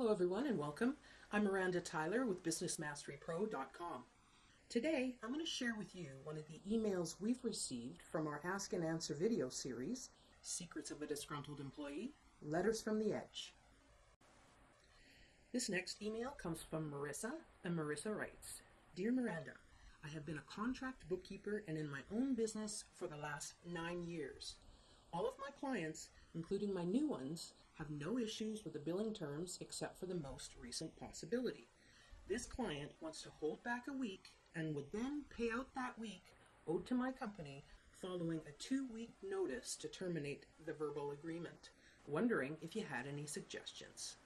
Hello everyone and welcome. I'm Miranda Tyler with BusinessMasteryPro.com. Today I'm going to share with you one of the emails we've received from our Ask and Answer video series, Secrets of a Disgruntled Employee, Letters from the Edge. This next email comes from Marissa, and Marissa writes, Dear Miranda, I have been a contract bookkeeper and in my own business for the last nine years. All of my clients, including my new ones, have no issues with the billing terms except for the most recent possibility. This client wants to hold back a week and would then pay out that week owed to my company following a two week notice to terminate the verbal agreement. Wondering if you had any suggestions.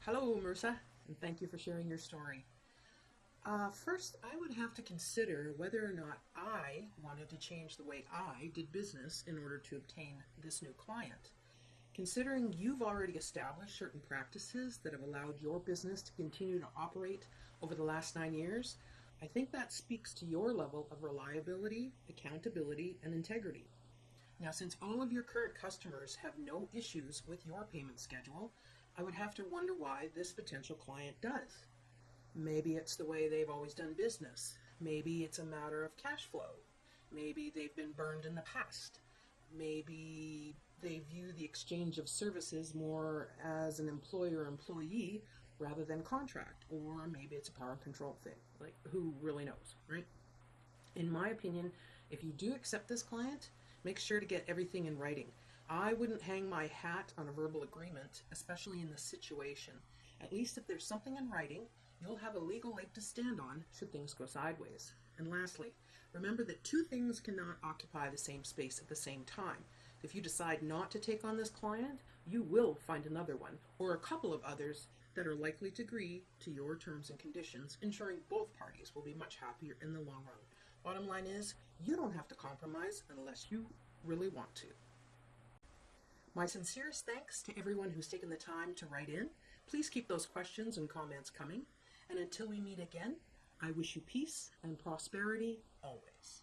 Hello, Marissa, and thank you for sharing your story. Uh, first, I would have to consider whether or not I wanted to change the way I did business in order to obtain this new client. Considering you've already established certain practices that have allowed your business to continue to operate over the last nine years, I think that speaks to your level of reliability, accountability, and integrity. Now, since all of your current customers have no issues with your payment schedule, I would have to wonder why this potential client does. Maybe it's the way they've always done business. Maybe it's a matter of cash flow. Maybe they've been burned in the past. Maybe they view the exchange of services more as an employer employee rather than contract, or maybe it's a power control thing. Like, who really knows, right? In my opinion, if you do accept this client, make sure to get everything in writing. I wouldn't hang my hat on a verbal agreement, especially in this situation. At least if there's something in writing, you'll have a legal leg to stand on should things go sideways. And lastly, remember that two things cannot occupy the same space at the same time. If you decide not to take on this client, you will find another one, or a couple of others that are likely to agree to your terms and conditions, ensuring both parties will be much happier in the long run. Bottom line is, you don't have to compromise unless you really want to. My sincerest thanks to everyone who's taken the time to write in. Please keep those questions and comments coming. And until we meet again, I wish you peace and prosperity always.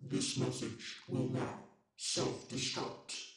This message will now self-destruct.